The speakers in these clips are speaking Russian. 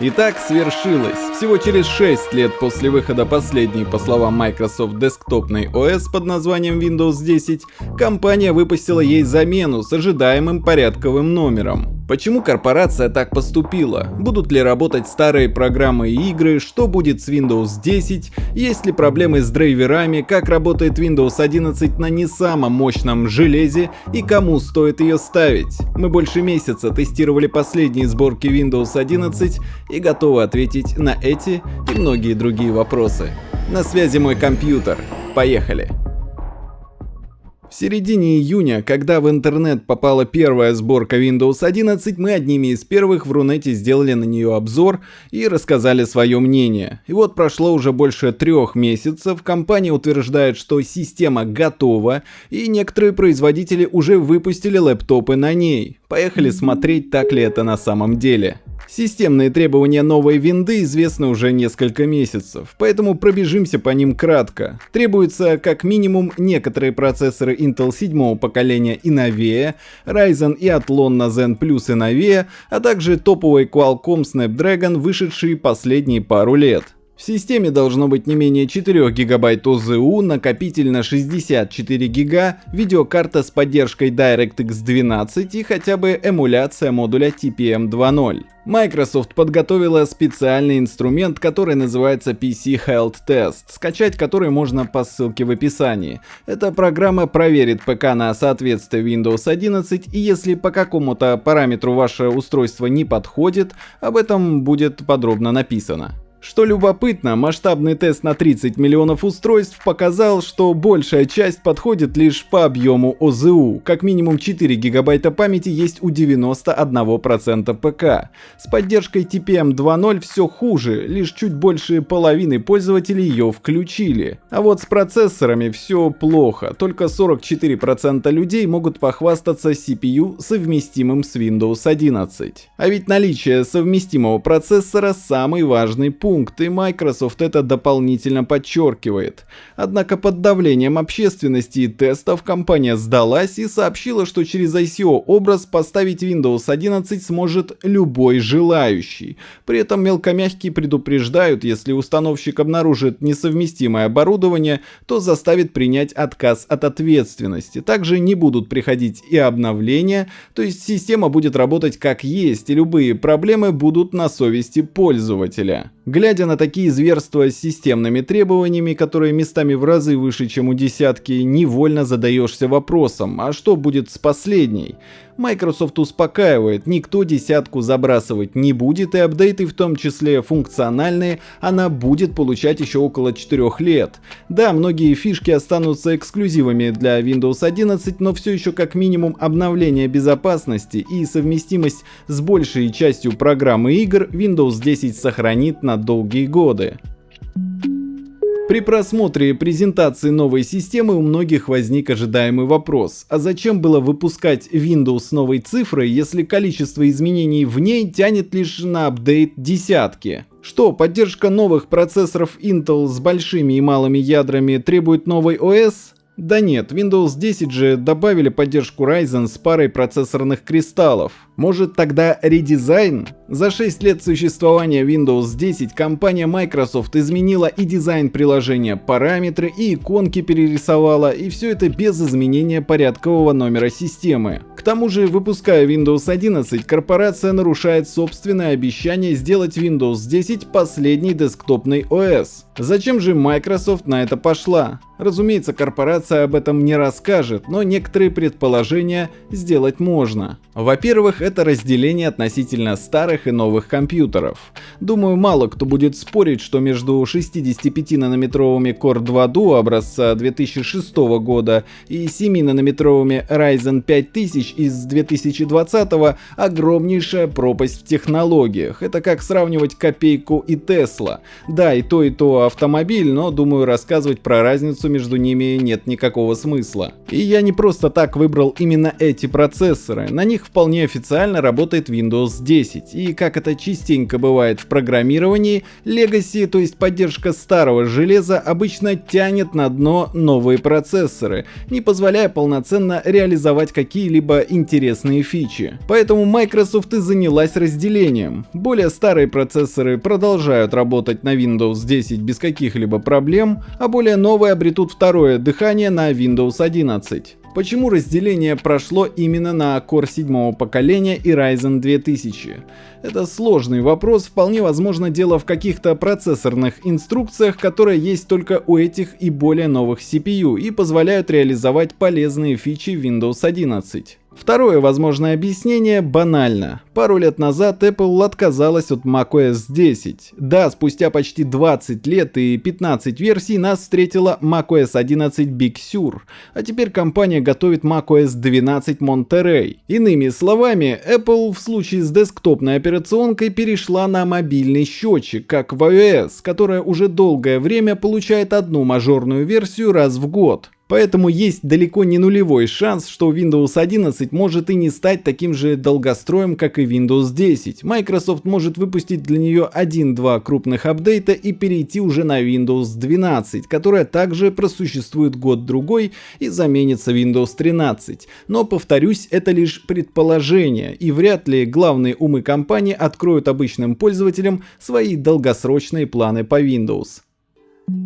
Итак, свершилось. Всего через 6 лет после выхода последней, по словам Microsoft, десктопной OS под названием Windows 10, компания выпустила ей замену с ожидаемым порядковым номером. Почему корпорация так поступила? Будут ли работать старые программы и игры? Что будет с Windows 10? Есть ли проблемы с драйверами? Как работает Windows 11 на не самом мощном железе? И кому стоит ее ставить? Мы больше месяца тестировали последние сборки Windows 11 и готовы ответить на эти и многие другие вопросы. На связи мой компьютер. Поехали! В середине июня, когда в интернет попала первая сборка Windows 11, мы одними из первых в Рунете сделали на нее обзор и рассказали свое мнение. И вот прошло уже больше трех месяцев, компания утверждает, что система готова, и некоторые производители уже выпустили лэптопы на ней. Поехали смотреть, так ли это на самом деле. Системные требования новой винды известны уже несколько месяцев, поэтому пробежимся по ним кратко. Требуются как минимум некоторые процессоры Intel 7 поколения и новее, Ryzen и Athlon на Zen Plus и новее, а также топовый Qualcomm Snapdragon, вышедший последние пару лет. В системе должно быть не менее 4 гигабайт ОЗУ, накопитель на 64 гига, видеокарта с поддержкой DirectX 12 и хотя бы эмуляция модуля TPM 2.0. Microsoft подготовила специальный инструмент, который называется PC Health Test, скачать который можно по ссылке в описании. Эта программа проверит ПК на соответствие Windows 11 и если по какому-то параметру ваше устройство не подходит, об этом будет подробно написано. Что любопытно, масштабный тест на 30 миллионов устройств показал, что большая часть подходит лишь по объему ОЗУ. Как минимум 4 гигабайта памяти есть у 91% ПК. С поддержкой TPM 2.0 все хуже, лишь чуть больше половины пользователей ее включили. А вот с процессорами все плохо, только 44% людей могут похвастаться CPU совместимым с Windows 11. А ведь наличие совместимого процессора самый важный пункт пункт, и Microsoft это дополнительно подчеркивает. Однако под давлением общественности и тестов компания сдалась и сообщила, что через ICO-образ поставить Windows 11 сможет любой желающий. При этом мелкомягкие предупреждают, если установщик обнаружит несовместимое оборудование, то заставит принять отказ от ответственности. Также не будут приходить и обновления, то есть система будет работать как есть, и любые проблемы будут на совести пользователя. На такие зверства с системными требованиями, которые местами в разы выше, чем у десятки, невольно задаешься вопросом, а что будет с последней? Microsoft успокаивает, никто десятку забрасывать не будет и апдейты в том числе функциональные она будет получать еще около 4 лет. Да, многие фишки останутся эксклюзивами для Windows 11, но все еще как минимум обновление безопасности и совместимость с большей частью программы игр Windows 10 сохранит на долгие годы. При просмотре презентации новой системы у многих возник ожидаемый вопрос, а зачем было выпускать Windows с новой цифрой, если количество изменений в ней тянет лишь на апдейт десятки? Что, поддержка новых процессоров Intel с большими и малыми ядрами требует новой OS? Да нет, Windows 10 же добавили поддержку Ryzen с парой процессорных кристаллов. Может тогда редизайн? За 6 лет существования Windows 10 компания Microsoft изменила и дизайн приложения, параметры и иконки перерисовала, и все это без изменения порядкового номера системы. К тому же, выпуская Windows 11, корпорация нарушает собственное обещание сделать Windows 10 последней десктопной OS. Зачем же Microsoft на это пошла? Разумеется, корпорация об этом не расскажет, но некоторые предположения сделать можно. Во-первых, это разделение относительно старых и новых компьютеров. Думаю, мало кто будет спорить, что между 65-нанометровыми Core 2 Duo образца 2006 года и 7-нанометровыми Ryzen 5000 из 2020 огромнейшая пропасть в технологиях. Это как сравнивать копейку и Tesla. Да, и то и то автомобиль, но думаю рассказывать про разницу что между ними нет никакого смысла. И я не просто так выбрал именно эти процессоры, на них вполне официально работает Windows 10, и как это частенько бывает в программировании, Legacy, то есть поддержка старого железа, обычно тянет на дно новые процессоры, не позволяя полноценно реализовать какие-либо интересные фичи. Поэтому Microsoft и занялась разделением. Более старые процессоры продолжают работать на Windows 10 без каких-либо проблем, а более новые обретут второе дыхание на Windows 11. Почему разделение прошло именно на Core 7 поколения и Ryzen 2000? Это сложный вопрос, вполне возможно дело в каких-то процессорных инструкциях, которые есть только у этих и более новых CPU и позволяют реализовать полезные фичи Windows 11. Второе возможное объяснение банально. Пару лет назад Apple отказалась от macOS 10. Да, спустя почти 20 лет и 15 версий нас встретила macOS 11 Big Sur, а теперь компания готовит macOS 12 Monterey. Иными словами, Apple в случае с десктопной операционкой перешла на мобильный счетчик, как в iOS, которая уже долгое время получает одну мажорную версию раз в год. Поэтому есть далеко не нулевой шанс, что Windows 11 может и не стать таким же долгостроем, как и Windows 10. Microsoft может выпустить для нее 1-2 крупных апдейта и перейти уже на Windows 12, которая также просуществует год-другой и заменится Windows 13. Но, повторюсь, это лишь предположение, и вряд ли главные умы компании откроют обычным пользователям свои долгосрочные планы по Windows.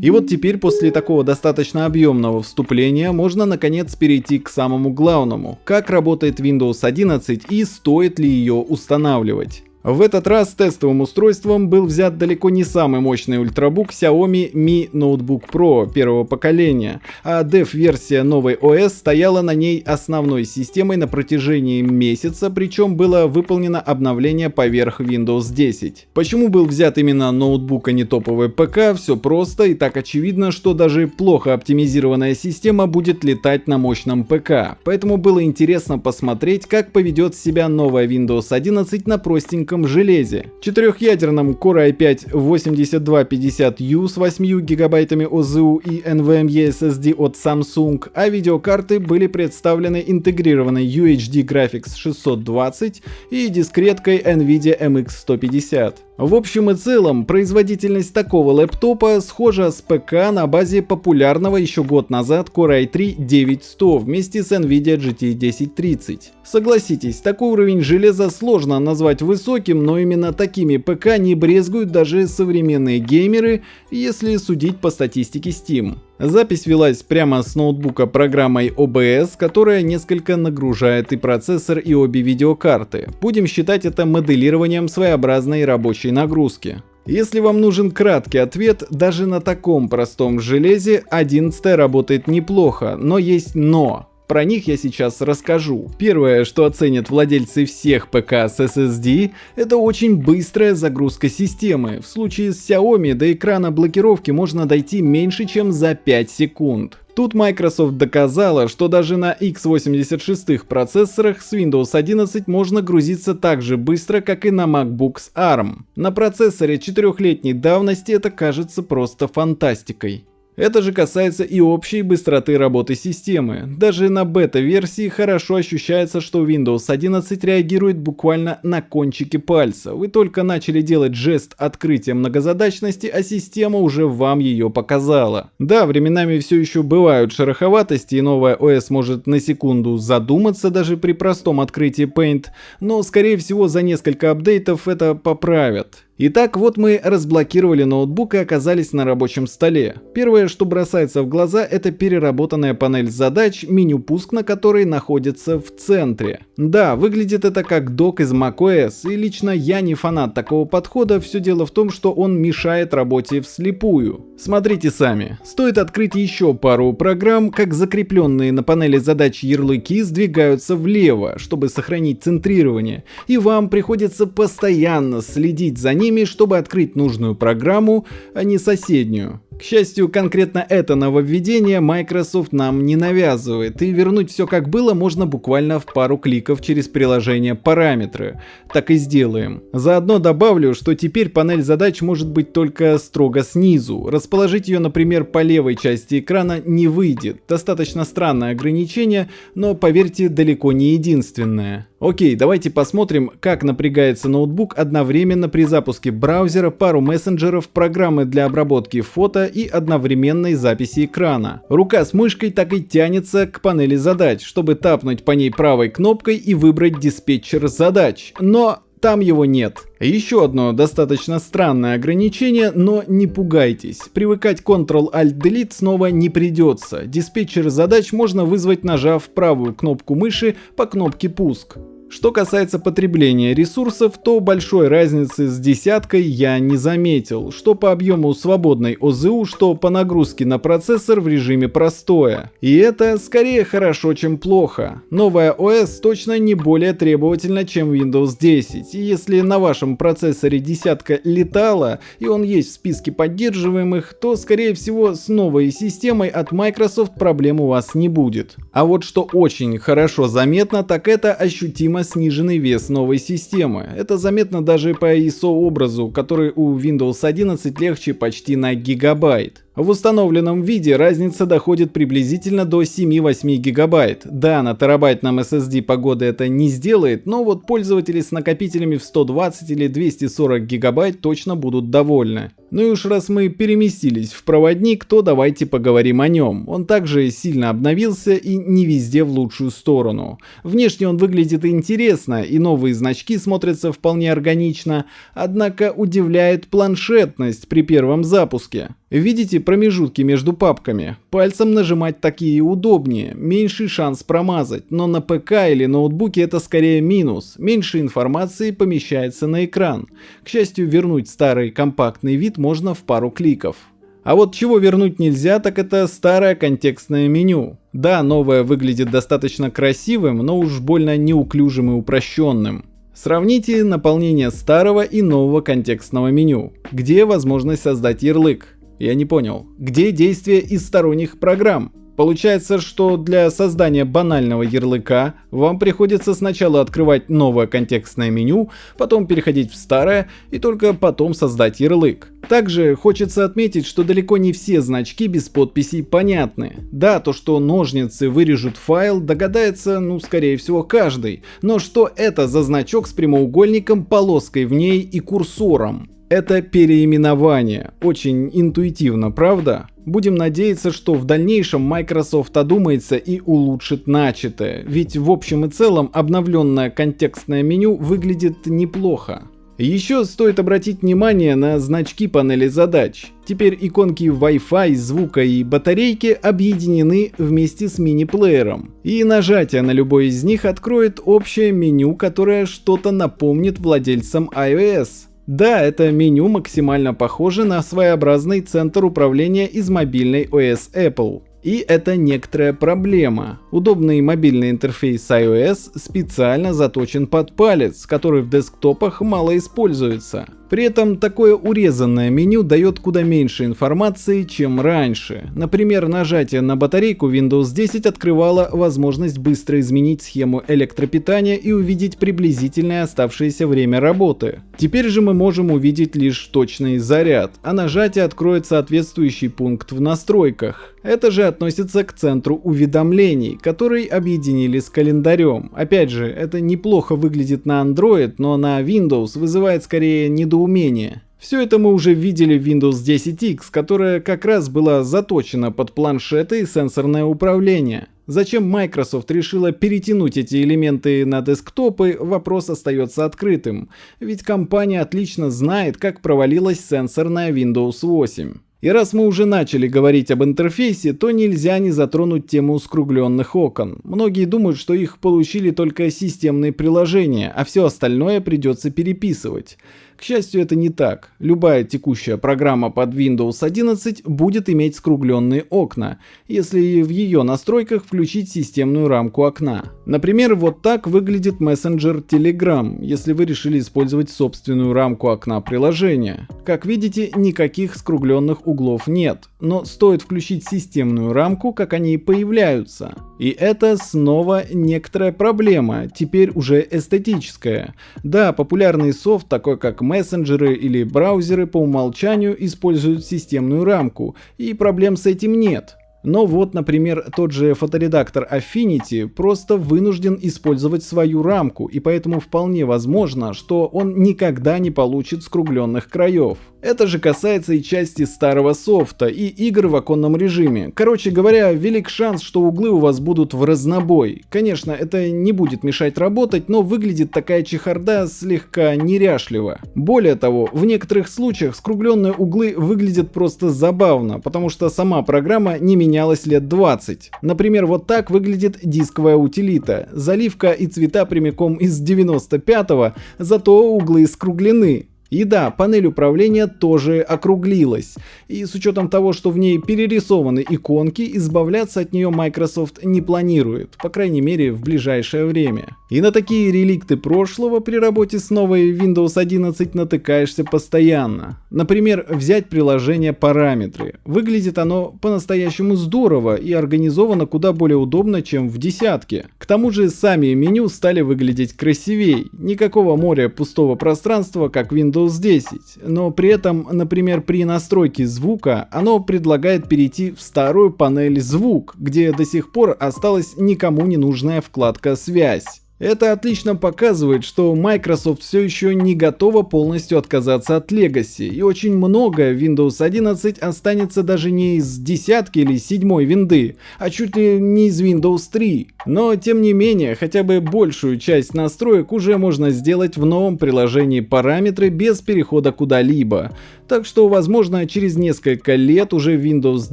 И вот теперь после такого достаточно объемного вступления можно наконец перейти к самому главному. Как работает Windows 11 и стоит ли ее устанавливать. В этот раз тестовым устройством был взят далеко не самый мощный ультрабук Xiaomi Mi Notebook Pro первого поколения, а dev-версия новой OS стояла на ней основной системой на протяжении месяца, причем было выполнено обновление поверх Windows 10. Почему был взят именно ноутбук, а не топовый ПК, все просто и так очевидно, что даже плохо оптимизированная система будет летать на мощном ПК, поэтому было интересно посмотреть, как поведет себя новая Windows 11 на простеньком тонком железе. Четырехъядерном Core i5-8250U с 8 гигабайтами ОЗУ и NVMe SSD от Samsung, а видеокарты были представлены интегрированной UHD Graphics 620 и дискреткой NVIDIA MX 150. В общем и целом, производительность такого лэптопа схожа с ПК на базе популярного еще год назад Core i3 9100 вместе с NVIDIA GT 1030. Согласитесь, такой уровень железа сложно назвать высоким, но именно такими ПК не брезгуют даже современные геймеры, если судить по статистике Steam. Запись велась прямо с ноутбука программой OBS, которая несколько нагружает и процессор, и обе видеокарты. Будем считать это моделированием своеобразной рабочей нагрузки. Если вам нужен краткий ответ, даже на таком простом железе 11 работает неплохо, но есть но. Про них я сейчас расскажу. Первое, что оценят владельцы всех ПК с SSD, это очень быстрая загрузка системы. В случае с Xiaomi до экрана блокировки можно дойти меньше, чем за 5 секунд. Тут Microsoft доказала, что даже на x86 процессорах с Windows 11 можно грузиться так же быстро, как и на MacBook с ARM. На процессоре четырехлетней давности это кажется просто фантастикой. Это же касается и общей быстроты работы системы. Даже на бета-версии хорошо ощущается, что Windows 11 реагирует буквально на кончике пальца. Вы только начали делать жест открытия многозадачности, а система уже вам ее показала. Да, временами все еще бывают шероховатости, и новая OS может на секунду задуматься даже при простом открытии Paint, но скорее всего за несколько апдейтов это поправят. Итак, вот мы разблокировали ноутбук и оказались на рабочем столе. Первое, что бросается в глаза, это переработанная панель задач, меню пуск на которой находится в центре. Да, выглядит это как док из macOS, и лично я не фанат такого подхода, все дело в том, что он мешает работе вслепую. Смотрите сами. Стоит открыть еще пару программ, как закрепленные на панели задач ярлыки сдвигаются влево, чтобы сохранить центрирование, и вам приходится постоянно следить за ними, чтобы открыть нужную программу, а не соседнюю. К счастью, конкретно это нововведение Microsoft нам не навязывает, и вернуть все как было можно буквально в пару кликов через приложение «Параметры». Так и сделаем. Заодно добавлю, что теперь панель задач может быть только строго снизу. Расположить ее, например, по левой части экрана не выйдет. Достаточно странное ограничение, но поверьте, далеко не единственное. Окей, давайте посмотрим, как напрягается ноутбук одновременно при запуске браузера, пару мессенджеров, программы для обработки фото и одновременной записи экрана. Рука с мышкой так и тянется к панели задач, чтобы тапнуть по ней правой кнопкой и выбрать диспетчер задач. Но там его нет. Еще одно достаточно странное ограничение, но не пугайтесь. Привыкать Ctrl-Alt-Delete снова не придется. Диспетчер задач можно вызвать нажав правую кнопку мыши по кнопке «Пуск». Что касается потребления ресурсов, то большой разницы с десяткой я не заметил, что по объему свободной ОЗУ, что по нагрузке на процессор в режиме простое. И это скорее хорошо, чем плохо. Новая ОС точно не более требовательна, чем Windows 10, и если на вашем процессоре десятка летала, и он есть в списке поддерживаемых, то скорее всего с новой системой от Microsoft проблем у вас не будет. А вот что очень хорошо заметно, так это ощутимо сниженный вес новой системы. Это заметно даже по ISO образу, который у Windows 11 легче почти на гигабайт. В установленном виде разница доходит приблизительно до 7-8 гигабайт. Да, на терабайтном SSD погоды это не сделает, но вот пользователи с накопителями в 120 или 240 гигабайт точно будут довольны. Ну и уж раз мы переместились в проводник, то давайте поговорим о нем. Он также сильно обновился и не везде в лучшую сторону. Внешне он выглядит интересно, и новые значки смотрятся вполне органично, однако удивляет планшетность при первом запуске. Видите промежутки между папками? Пальцем нажимать такие удобнее, меньший шанс промазать, но на ПК или ноутбуке это скорее минус, меньше информации помещается на экран. К счастью, вернуть старый компактный вид можно в пару кликов. А вот чего вернуть нельзя, так это старое контекстное меню. Да, новое выглядит достаточно красивым, но уж больно неуклюжим и упрощенным. Сравните наполнение старого и нового контекстного меню, где возможность создать ярлык. Я не понял. Где действие из сторонних программ? Получается, что для создания банального ярлыка вам приходится сначала открывать новое контекстное меню, потом переходить в старое и только потом создать ярлык. Также хочется отметить, что далеко не все значки без подписей понятны. Да, то что ножницы вырежут файл, догадается, ну скорее всего каждый, но что это за значок с прямоугольником, полоской в ней и курсором? Это переименование. Очень интуитивно, правда? Будем надеяться, что в дальнейшем Microsoft одумается и улучшит начатое, ведь в общем и целом обновленное контекстное меню выглядит неплохо. Еще стоит обратить внимание на значки панели задач. Теперь иконки Wi-Fi, звука и батарейки объединены вместе с мини-плеером. И нажатие на любой из них откроет общее меню, которое что-то напомнит владельцам iOS. Да, это меню максимально похоже на своеобразный центр управления из мобильной OS Apple. И это некоторая проблема. Удобный мобильный интерфейс iOS специально заточен под палец, который в десктопах мало используется. При этом такое урезанное меню дает куда меньше информации, чем раньше. Например, нажатие на батарейку Windows 10 открывало возможность быстро изменить схему электропитания и увидеть приблизительное оставшееся время работы. Теперь же мы можем увидеть лишь точный заряд, а нажатие откроет соответствующий пункт в настройках. Это же относится к центру уведомлений, который объединили с календарем. Опять же, это неплохо выглядит на Android, но на Windows вызывает скорее недоумение недоумение. Все это мы уже видели в Windows 10X, которая как раз была заточена под планшеты и сенсорное управление. Зачем Microsoft решила перетянуть эти элементы на десктопы, вопрос остается открытым, ведь компания отлично знает, как провалилась сенсорная Windows 8. И раз мы уже начали говорить об интерфейсе, то нельзя не затронуть тему скругленных окон. Многие думают, что их получили только системные приложения, а все остальное придется переписывать. К счастью, это не так. Любая текущая программа под Windows 11 будет иметь скругленные окна, если в ее настройках включить системную рамку окна. Например, вот так выглядит мессенджер Telegram, если вы решили использовать собственную рамку окна приложения. Как видите, никаких скругленных углов нет, но стоит включить системную рамку, как они появляются. И это снова некоторая проблема, теперь уже эстетическая. Да, популярный софт, такой как мессенджеры или браузеры по умолчанию используют системную рамку, и проблем с этим нет. Но вот, например, тот же фоторедактор Affinity просто вынужден использовать свою рамку, и поэтому вполне возможно, что он никогда не получит скругленных краев. Это же касается и части старого софта, и игр в оконном режиме. Короче говоря, велик шанс, что углы у вас будут в разнобой. Конечно, это не будет мешать работать, но выглядит такая чехарда слегка неряшливо. Более того, в некоторых случаях скругленные углы выглядят просто забавно, потому что сама программа не менялась лет 20. Например, вот так выглядит дисковая утилита. Заливка и цвета прямиком из 95-го, зато углы скруглены. И да, панель управления тоже округлилась. И с учетом того, что в ней перерисованы иконки, избавляться от нее Microsoft не планирует, по крайней мере в ближайшее время. И на такие реликты прошлого при работе с новой Windows 11 натыкаешься постоянно. Например, взять приложение параметры. Выглядит оно по-настоящему здорово и организовано куда более удобно, чем в десятке. К тому же сами меню стали выглядеть красивей. Никакого моря пустого пространства, как Windows Windows 10, но при этом, например, при настройке звука оно предлагает перейти в старую панель «Звук», где до сих пор осталась никому не нужная вкладка «Связь». Это отлично показывает, что Microsoft все еще не готова полностью отказаться от Legacy, и очень много Windows 11 останется даже не из десятки или седьмой винды, а чуть ли не из Windows 3. Но тем не менее, хотя бы большую часть настроек уже можно сделать в новом приложении параметры без перехода куда-либо. Так что, возможно, через несколько лет уже Windows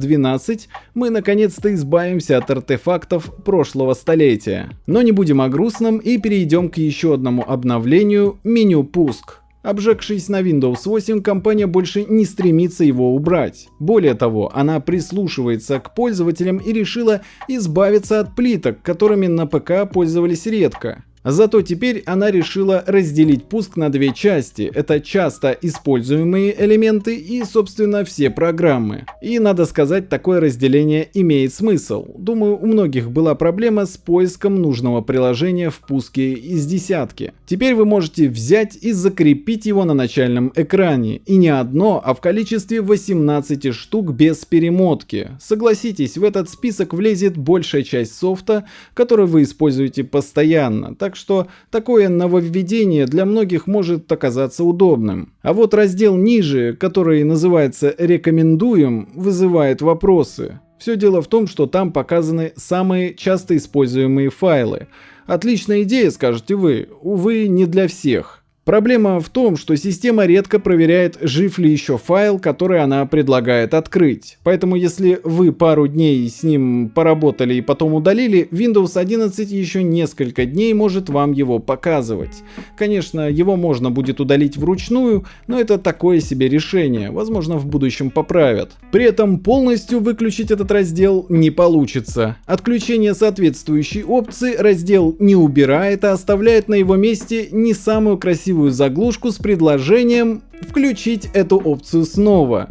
12 мы наконец-то избавимся от артефактов прошлого столетия. Но не будем о грустном и перейдем к еще одному обновлению – меню пуск. Обжегшись на Windows 8, компания больше не стремится его убрать. Более того, она прислушивается к пользователям и решила избавиться от плиток, которыми на ПК пользовались редко. Зато теперь она решила разделить пуск на две части. Это часто используемые элементы и, собственно, все программы. И, надо сказать, такое разделение имеет смысл. Думаю, у многих была проблема с поиском нужного приложения в пуске из десятки. Теперь вы можете взять и закрепить его на начальном экране. И не одно, а в количестве 18 штук без перемотки. Согласитесь, в этот список влезет большая часть софта, который вы используете постоянно. Так что такое нововведение для многих может оказаться удобным. А вот раздел ниже, который называется «Рекомендуем», вызывает вопросы. Все дело в том, что там показаны самые часто используемые файлы. Отличная идея, скажете вы, увы, не для всех. Проблема в том, что система редко проверяет, жив ли еще файл, который она предлагает открыть. Поэтому если вы пару дней с ним поработали и потом удалили, Windows 11 еще несколько дней может вам его показывать. Конечно, его можно будет удалить вручную, но это такое себе решение, возможно в будущем поправят. При этом полностью выключить этот раздел не получится. Отключение соответствующей опции раздел не убирает, а оставляет на его месте не самую красивую красивую заглушку с предложением включить эту опцию снова.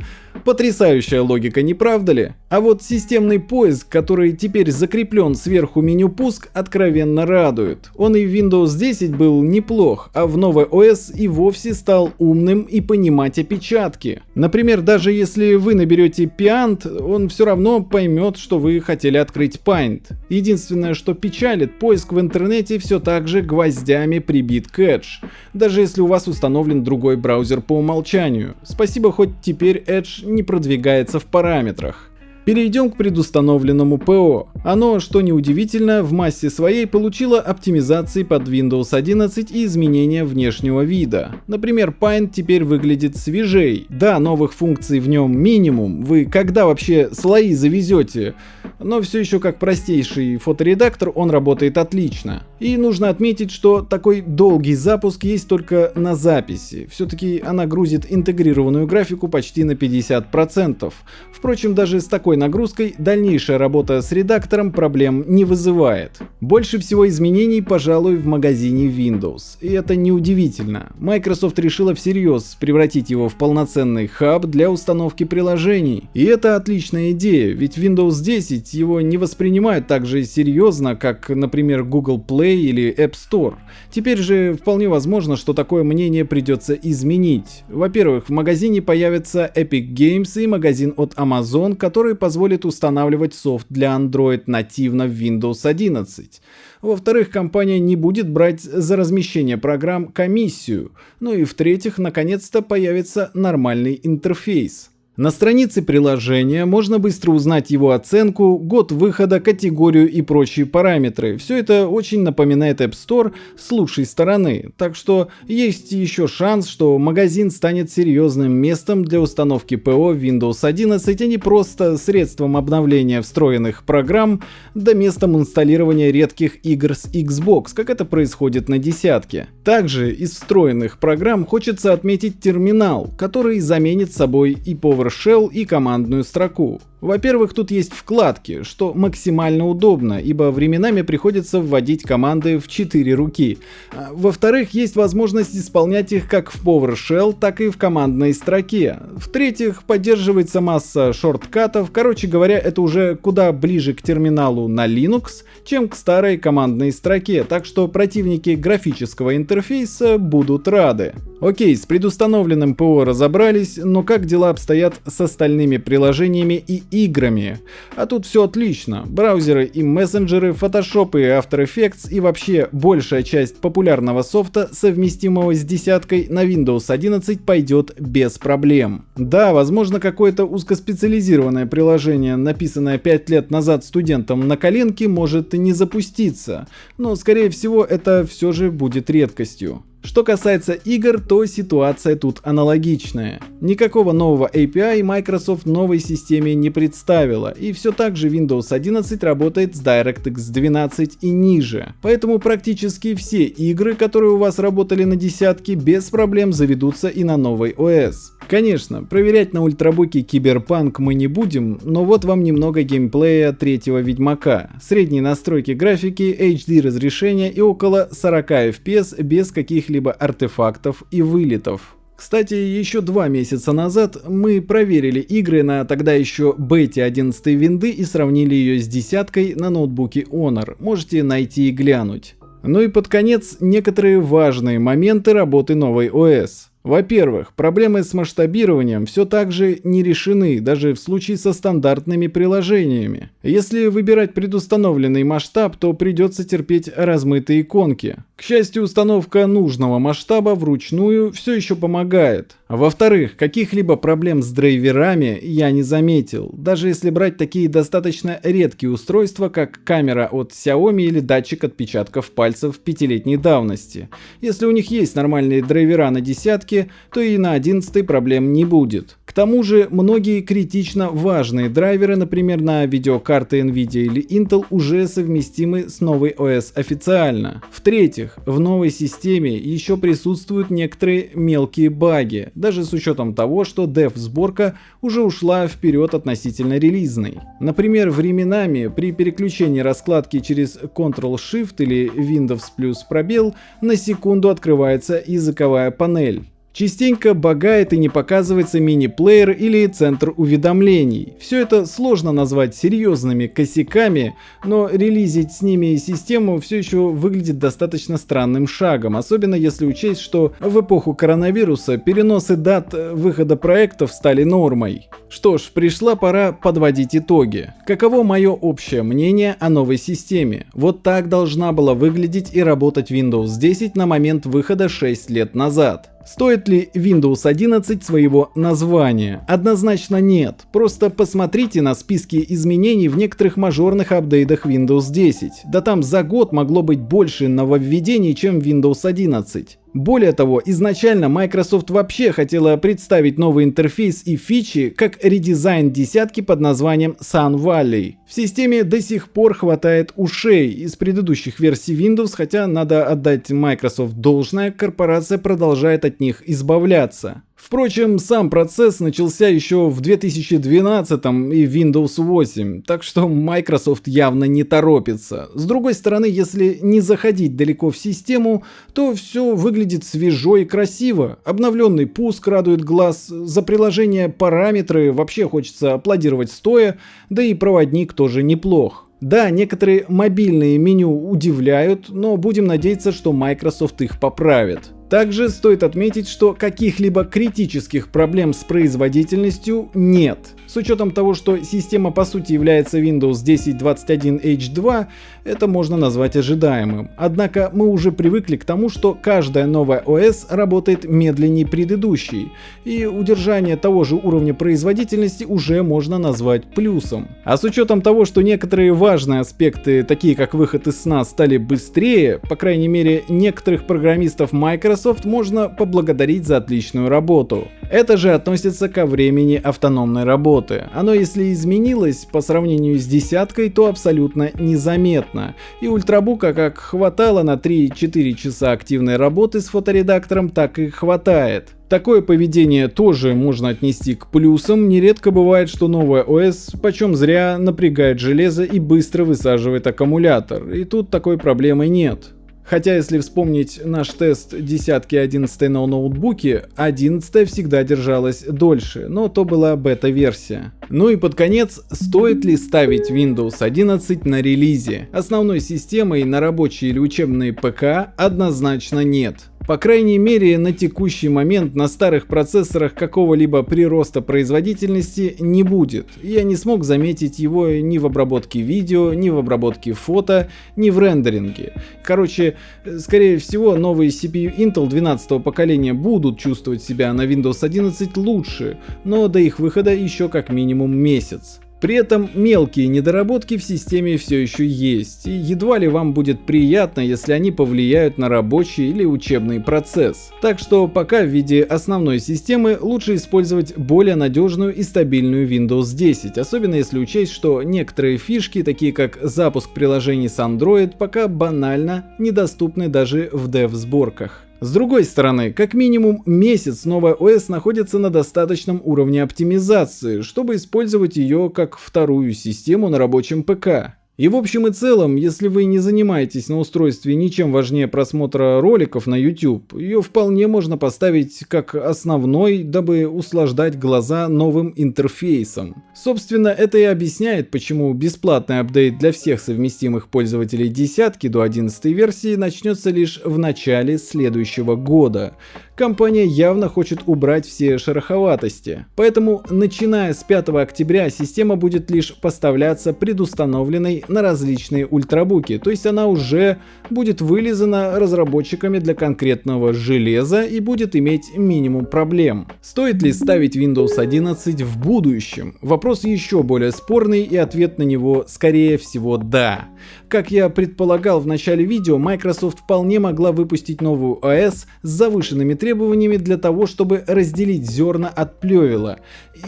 Потрясающая логика, не правда ли? А вот системный поиск, который теперь закреплен сверху меню пуск, откровенно радует. Он и в Windows 10 был неплох, а в новой OS и вовсе стал умным и понимать опечатки. Например, даже если вы наберете Piant, он все равно поймет, что вы хотели открыть Paint. Единственное, что печалит, поиск в интернете все так же гвоздями прибит Edge, даже если у вас установлен другой браузер по умолчанию. Спасибо, хоть теперь Edge не продвигается в параметрах. Перейдем к предустановленному ПО. Оно, что неудивительно, в массе своей получило оптимизации под Windows 11 и изменения внешнего вида. Например, Paint теперь выглядит свежей. Да, новых функций в нем минимум. Вы когда вообще слои завезете? но все еще как простейший фоторедактор он работает отлично. И нужно отметить, что такой долгий запуск есть только на записи. Все-таки она грузит интегрированную графику почти на 50%. Впрочем, даже с такой нагрузкой дальнейшая работа с редактором проблем не вызывает. Больше всего изменений, пожалуй, в магазине Windows. И это неудивительно. Microsoft решила всерьез превратить его в полноценный хаб для установки приложений. И это отличная идея, ведь Windows 10 его не воспринимают так же серьезно, как, например, Google Play или App Store. Теперь же вполне возможно, что такое мнение придется изменить. Во-первых, в магазине появится Epic Games и магазин от Amazon, который позволит устанавливать софт для Android нативно в Windows 11. Во-вторых, компания не будет брать за размещение программ комиссию. Ну и в-третьих, наконец-то появится нормальный интерфейс. На странице приложения можно быстро узнать его оценку, год выхода, категорию и прочие параметры. Все это очень напоминает App Store с лучшей стороны, так что есть еще шанс, что магазин станет серьезным местом для установки ПО Windows 11, а не просто средством обновления встроенных программ, да местом инсталлирования редких игр с Xbox, как это происходит на десятке. Также из встроенных программ хочется отметить терминал, который заменит собой и Power PowerShell и командную строку. Во-первых, тут есть вкладки, что максимально удобно, ибо временами приходится вводить команды в 4 руки. А, во-вторых, есть возможность исполнять их как в PowerShell, так и в командной строке. В-третьих, поддерживается масса шорткатов, короче говоря, это уже куда ближе к терминалу на Linux, чем к старой командной строке, так что противники графического интерфейса будут рады. Окей, с предустановленным ПО разобрались, но как дела обстоят с остальными приложениями и играми. А тут все отлично. Браузеры и мессенджеры, Photoshop и After Effects и вообще большая часть популярного софта, совместимого с десяткой на Windows 11 пойдет без проблем. Да, возможно какое-то узкоспециализированное приложение, написанное 5 лет назад студентом на коленке, может не запуститься, но скорее всего это все же будет редкостью. Что касается игр, то ситуация тут аналогичная. Никакого нового API Microsoft новой системе не представила, и все так же Windows 11 работает с DirectX 12 и ниже. Поэтому практически все игры, которые у вас работали на десятке, без проблем заведутся и на новый OS. Конечно, проверять на ультрабуке Киберпанк мы не будем, но вот вам немного геймплея третьего Ведьмака. Средние настройки графики, HD разрешения и около 40 FPS без каких-либо артефактов и вылетов. Кстати, еще два месяца назад мы проверили игры на тогда еще бете 11 винды и сравнили ее с десяткой на ноутбуке Honor. Можете найти и глянуть. Ну и под конец некоторые важные моменты работы новой ОС. Во-первых, проблемы с масштабированием все так же не решены, даже в случае со стандартными приложениями. Если выбирать предустановленный масштаб, то придется терпеть размытые иконки. К счастью, установка нужного масштаба вручную все еще помогает. Во-вторых, каких-либо проблем с драйверами я не заметил, даже если брать такие достаточно редкие устройства, как камера от Xiaomi или датчик отпечатков пальцев пятилетней давности. Если у них есть нормальные драйвера на десятке, то и на одиннадцатой проблем не будет. Тому же, многие критично важные драйверы, например, на видеокарты Nvidia или Intel, уже совместимы с новой OS официально. В-третьих, в новой системе еще присутствуют некоторые мелкие баги, даже с учетом того, что dev-сборка уже ушла вперед относительно релизной. Например, временами при переключении раскладки через Ctrl-Shift или Windows плюс пробел на секунду открывается языковая панель. Частенько багает и не показывается мини-плеер или центр уведомлений. Все это сложно назвать серьезными косяками, но релизить с ними систему все еще выглядит достаточно странным шагом, особенно если учесть, что в эпоху коронавируса переносы дат выхода проектов стали нормой. Что ж, пришла пора подводить итоги. Каково мое общее мнение о новой системе? Вот так должна была выглядеть и работать Windows 10 на момент выхода 6 лет назад. Стоит ли Windows 11 своего названия? Однозначно нет. Просто посмотрите на списки изменений в некоторых мажорных апдейтах Windows 10. Да там за год могло быть больше нововведений, чем Windows 11. Более того, изначально Microsoft вообще хотела представить новый интерфейс и фичи как редизайн десятки под названием Sun Valley. В системе до сих пор хватает ушей из предыдущих версий Windows, хотя надо отдать Microsoft должное, корпорация продолжает от них избавляться. Впрочем, сам процесс начался еще в 2012 и Windows 8, так что Microsoft явно не торопится. С другой стороны, если не заходить далеко в систему, то все выглядит свежо и красиво. Обновленный пуск радует глаз, за приложение параметры вообще хочется аплодировать стоя, да и проводник тоже неплох. Да, некоторые мобильные меню удивляют, но будем надеяться, что Microsoft их поправит. Также стоит отметить, что каких-либо критических проблем с производительностью нет. С учетом того, что система по сути является Windows 10.21H2, это можно назвать ожидаемым. Однако мы уже привыкли к тому, что каждая новая ОС работает медленнее предыдущей, и удержание того же уровня производительности уже можно назвать плюсом. А с учетом того, что некоторые важные аспекты, такие как выход из сна, стали быстрее, по крайней мере некоторых программистов Microsoft можно поблагодарить за отличную работу. Это же относится ко времени автономной работы. Оно если изменилось по сравнению с десяткой, то абсолютно незаметно. И ультрабука как хватало на 3-4 часа активной работы с фоторедактором, так и хватает. Такое поведение тоже можно отнести к плюсам. Нередко бывает, что новая ОС почем зря напрягает железо и быстро высаживает аккумулятор. И тут такой проблемы нет. Хотя если вспомнить наш тест десятки 11 на ноутбуке, 11 всегда держалась дольше, но то была бета-версия. Ну и под конец, стоит ли ставить Windows 11 на релизе? Основной системой на рабочие или учебные ПК однозначно нет. По крайней мере, на текущий момент на старых процессорах какого-либо прироста производительности не будет. Я не смог заметить его ни в обработке видео, ни в обработке фото, ни в рендеринге. Короче, скорее всего, новые CPU Intel 12 поколения будут чувствовать себя на Windows 11 лучше, но до их выхода еще как минимум месяц. При этом мелкие недоработки в системе все еще есть, и едва ли вам будет приятно, если они повлияют на рабочий или учебный процесс. Так что пока в виде основной системы лучше использовать более надежную и стабильную Windows 10, особенно если учесть, что некоторые фишки, такие как запуск приложений с Android, пока банально недоступны даже в dev-сборках. С другой стороны, как минимум месяц новая ОС находится на достаточном уровне оптимизации, чтобы использовать ее как вторую систему на рабочем ПК. И в общем и целом, если вы не занимаетесь на устройстве ничем важнее просмотра роликов на YouTube, ее вполне можно поставить как основной, дабы услаждать глаза новым интерфейсом. Собственно, это и объясняет, почему бесплатный апдейт для всех совместимых пользователей десятки до 11 версии начнется лишь в начале следующего года компания явно хочет убрать все шероховатости. Поэтому, начиная с 5 октября, система будет лишь поставляться предустановленной на различные ультрабуки, то есть она уже будет вылизана разработчиками для конкретного железа и будет иметь минимум проблем. Стоит ли ставить Windows 11 в будущем? Вопрос еще более спорный и ответ на него скорее всего да. Как я предполагал в начале видео, Microsoft вполне могла выпустить новую ОС с завышенными требованиями для того, чтобы разделить зерна от плевела.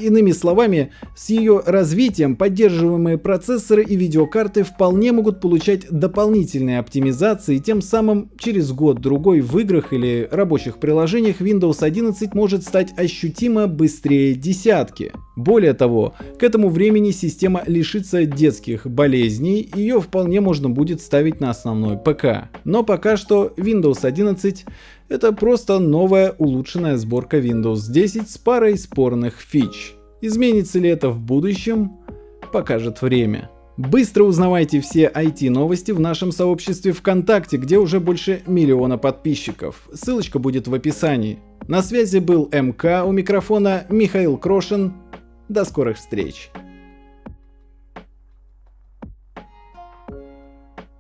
Иными словами, с ее развитием поддерживаемые процессоры и видеокарты вполне могут получать дополнительные оптимизации, тем самым через год-другой в играх или рабочих приложениях Windows 11 может стать ощутимо быстрее десятки. Более того, к этому времени система лишится детских болезней, ее вполне можно будет ставить на основной ПК. Но пока что Windows 11 это просто новая улучшенная сборка Windows 10 с парой спорных фич. Изменится ли это в будущем, покажет время. Быстро узнавайте все IT-новости в нашем сообществе ВКонтакте, где уже больше миллиона подписчиков. Ссылочка будет в описании. На связи был МК, у микрофона Михаил Крошин. До скорых встреч!